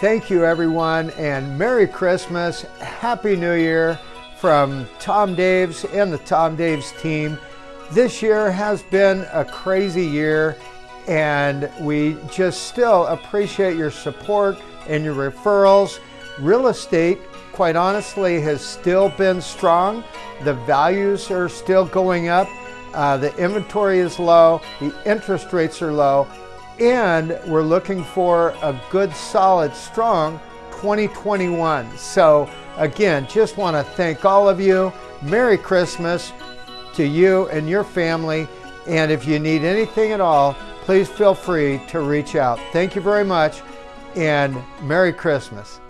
Thank you everyone and Merry Christmas, Happy New Year from Tom Daves and the Tom Daves team. This year has been a crazy year and we just still appreciate your support and your referrals. Real estate, quite honestly, has still been strong. The values are still going up. Uh, the inventory is low, the interest rates are low, and we're looking for a good, solid, strong 2021. So again, just want to thank all of you. Merry Christmas to you and your family. And if you need anything at all, please feel free to reach out. Thank you very much and Merry Christmas.